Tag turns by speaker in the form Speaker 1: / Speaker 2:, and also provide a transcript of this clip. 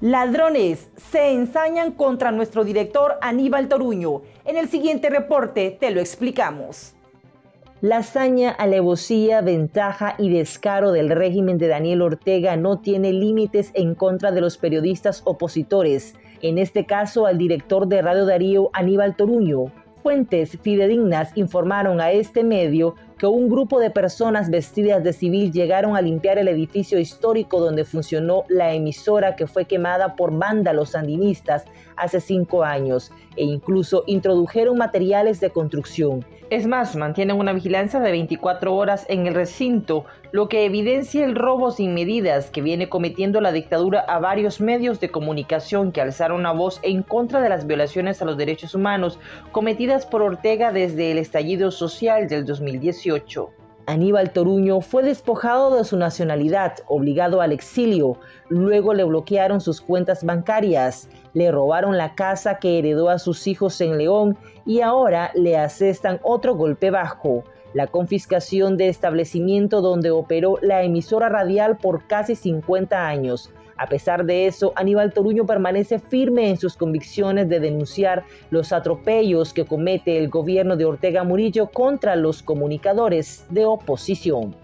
Speaker 1: Ladrones se ensañan contra nuestro director Aníbal Toruño. En el siguiente reporte te lo explicamos.
Speaker 2: La hazaña, alevosía, ventaja y descaro del régimen de Daniel Ortega no tiene límites en contra de los periodistas opositores, en este caso al director de Radio Darío Aníbal Toruño. Fuentes fidedignas informaron a este medio que un grupo de personas vestidas de civil llegaron a limpiar el edificio histórico donde funcionó la emisora que fue quemada por vándalos sandinistas hace cinco años e incluso introdujeron materiales de construcción. Es más, mantienen una vigilancia de 24 horas en el recinto, lo que evidencia el robo sin medidas que viene cometiendo la dictadura a varios medios de comunicación que alzaron la voz en contra de las violaciones a los derechos humanos cometidas por Ortega desde el estallido social del 2018. Aníbal Toruño fue despojado de su nacionalidad, obligado al exilio. Luego le bloquearon sus cuentas bancarias, le robaron la casa que heredó a sus hijos en León y ahora le asestan otro golpe bajo, la confiscación de establecimiento donde operó la emisora radial por casi 50 años. A pesar de eso, Aníbal Toruño permanece firme en sus convicciones de denunciar los atropellos que comete el gobierno de Ortega Murillo contra los comunicadores de oposición.